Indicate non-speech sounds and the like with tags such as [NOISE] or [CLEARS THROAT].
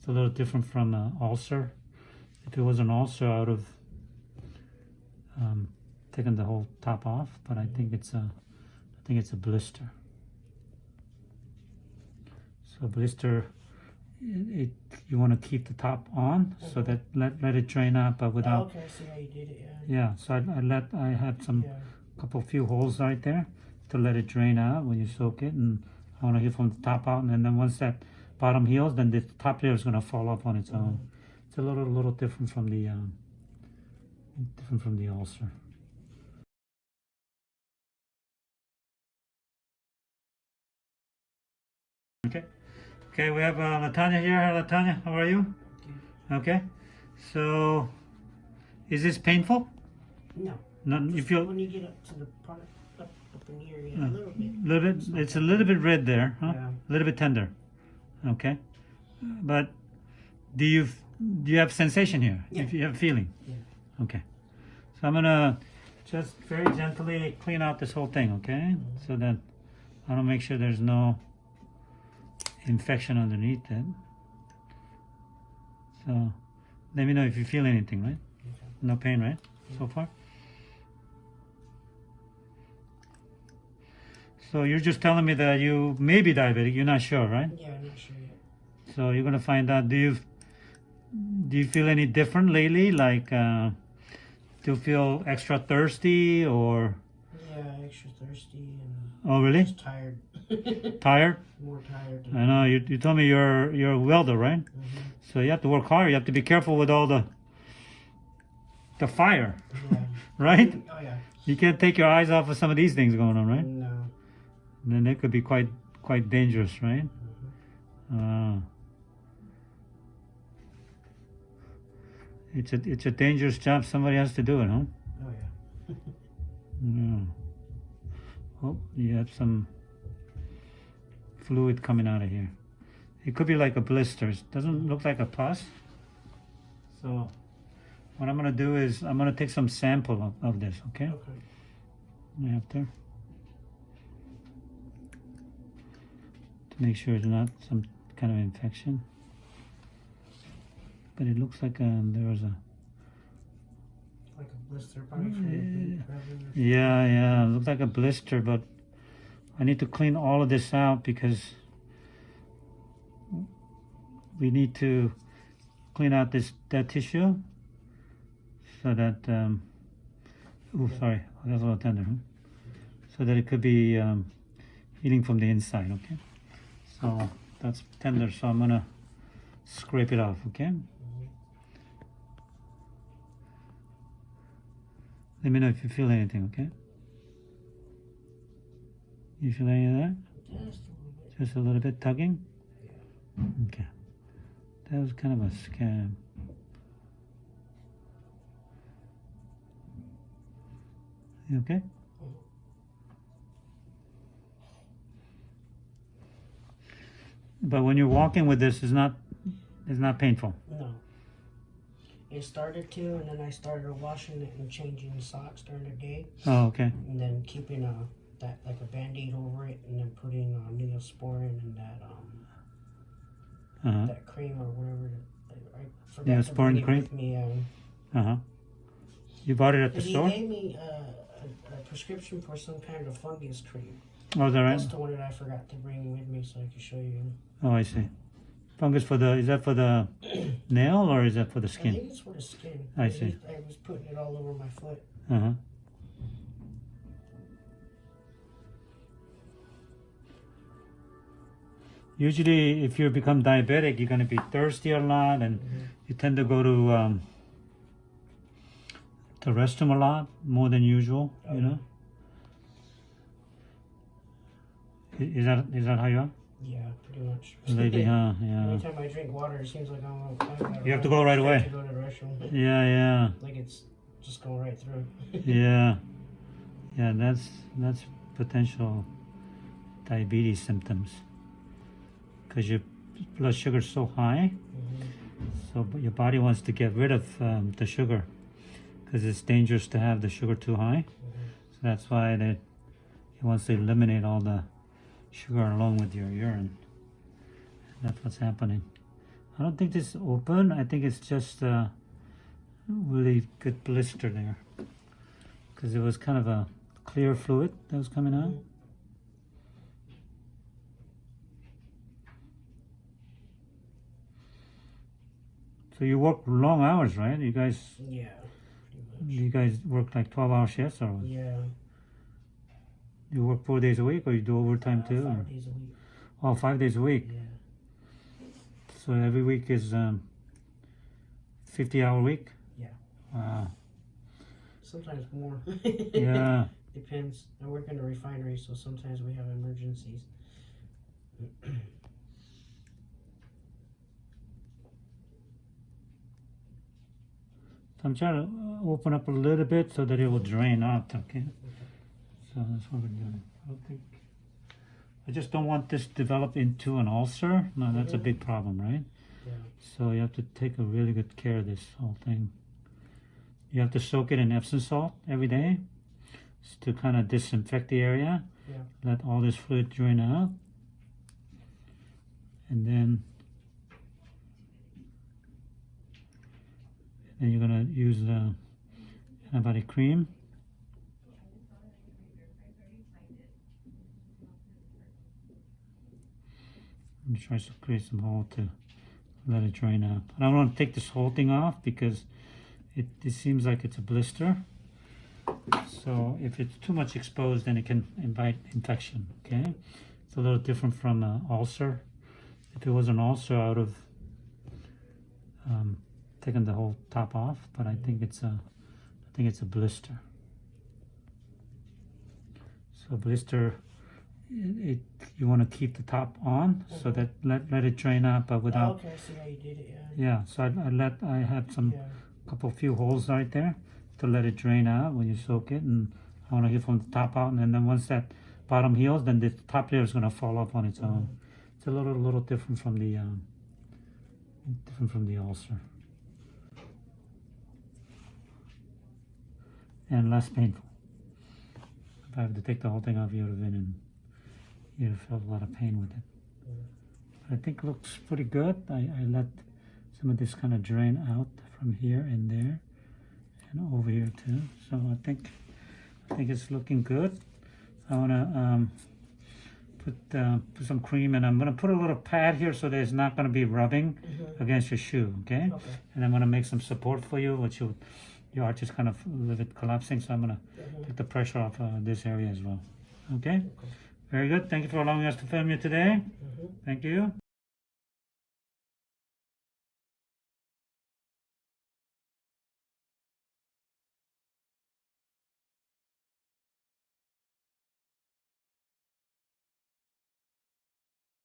It's a little different from an ulcer. If it was an ulcer, I would have um, taken the whole top off, but I think it's a, I think it's a blister. So blister, it, it you want to keep the top on so that let let it drain out, but Oh, without. okay, I see how you did it. Yeah. Yeah, so I, I let I had some Yeah. couple few holes right there to let it drain out when you soak it, and I want to get from the top out, and then once that bottom heals, then the top layer is gonna fall off on its own. It's a little little different from the um, different from the ulcer. Okay, okay, we have uh, Latanya here. Hi, Latanya, how are you? Okay, so is this painful? No. No, you feel when you get up to the part up, up in here, yeah, Uh, a little bit. little bit. It's a little bit red there, huh? Yeah. A little bit tender. Okay, but do you do you have sensation here? Yeah. If you have feeling. Yeah. Okay, so I'm gonna just very gently clean out this whole thing. Okay, so that I don't make sure there's no infection underneath it. So let me know if you feel anything, right? No pain, right? So far? So you're just telling me that you may be diabetic, you're not sure, right? Yeah, I'm not sure yet. So you're gonna find out, do you do you feel any different lately? Like uh, do you feel extra thirsty or Yeah, extra thirsty and oh really? just tired. [LAUGHS] Tired? More tired. I know you, you told me you're you're a welder, right? Mhm. So you have to work hard, you have to be careful with all the the fire, Yeah. [LAUGHS] right? Oh yeah. You can't take your eyes off of some of these things going on, right? No. And then it could be quite quite dangerous, right? Uh, it's a it's a dangerous job. Somebody has to do it, huh? Oh yeah. [LAUGHS] Yeah. Oh, you have some fluid coming out of here. It could be like a blister. It doesn't look like a pus. So what I'm gonna do is I'm gonna take some sample of, of this, okay? Okay. After. Make sure it's not some kind of infection. But it looks like um, there was a Like a blister probably from the boot rubbing or Yeah, yeah, looks like a blister, but I need to clean all of this out because we need to clean out this that tissue so that um oh sorry that's a little tender huh? so that it could be um, healing from the inside okay so that's tender so I'm gonna scrape it off okay let me know if you feel anything okay you feel any of that Just a little bit. just a little bit tugging? Okay. That was kind of a scam. You okay? But when you're walking with this, it's not, it's not painful. No. It started to, and then I started washing it and changing the socks during the day, Oh, okay. and then keeping a that like a band-aid over it, and then putting uh, Neosporin and that um Uh huh. that cream or whatever. I, I forgot Neosporin cream? with me. Um, Uh huh. You bought it at the he store? gave me uh, a, a prescription for some kind of fungus cream. Oh, is that right? That's the one that I forgot to bring with me, so I can show you. Oh, I see. Fungus for the, is that for the [CLEARS THROAT] nail or is that for the I skin? think it's for the skin. I I see. I was putting it all over my foot. Uh huh. Usually, if you become diabetic, you're going to be thirsty a lot and you tend to go to um, the restroom a lot more than usual, Oh, you know? Is that, is that how you are? Yeah, pretty much. Lately, huh? Yeah. Anytime I drink water, it seems like I'm. I'm You have to go right away. To go to the restroom. Yeah, yeah. Like it's just going right through. [LAUGHS] Yeah, yeah, that's that's potential diabetes symptoms because your blood sugar is so high, Mhm. so but your body wants to get rid of um, the sugar because it's dangerous to have the sugar too high. So that's why they it wants to eliminate all the sugar along with your urine. That's what's happening. I don't think this is open. I think it's just a really good blister there. Because it was kind of a clear fluid that was coming out. So you work long hours, right? You guys, Yeah. you guys work like 12 hour shifts or Yeah. You work four days a week or you do overtime uh, too? Or, Five days a week. oh, five days a week. Yeah. So every week is um, 50 hour week? Yeah. Wow. Sometimes more. [LAUGHS] Yeah. Depends. I work in a refinery, so sometimes we have emergencies. I'm trying to open up a little bit so that it will drain out, okay? So that's what we're doing. I don't think, I just don't want this to develop into an ulcer. No, that's a big mm-hmm. problem, right? Yeah. So you have to take a really good care of this whole thing. You have to soak it in Epsom salt every day to kind of disinfect the area. Yeah. Let all this fluid drain out. And then then you're gonna use the antibiotic cream. And try to create some hole to let it drain out. I don't want to take this whole thing off because it, it seems like it's a blister. So if it's too much exposed, then it can invite infection. Okay, it's a little different from an ulcer. If it was an ulcer, I would have um, taken the whole top off. But I think it's a, I think it's a blister. So blister, it, it you want to keep the top on so Mhm. that let let it drain out, but Oh, without. okay, see you did it. Yeah. Yeah, so I, I let I had some Yeah. couple few holes right there to let it drain out when you soak it and I want to get from the top out and then once that bottom heals then the top layer is going to fall off on its own it's a little little different from the um, different from the ulcer and less painful if I have to take the whole thing off you would have been in have felt a lot of pain with it but I think it looks pretty good I, I let some of this kind of drain out from here and there and over here too so I think I think it's looking good I want to um, put uh, put some cream and I'm going to put a little pad here so that it's not going to be rubbing Mhm. against your shoe okay Okay. and I'm going to make some support for you which you your arch is kind of a little bit collapsing so I'm going to Mhm. take the pressure off uh, this area as well okay Okay. Very good thank you for allowing us to film you today Mhm. thank you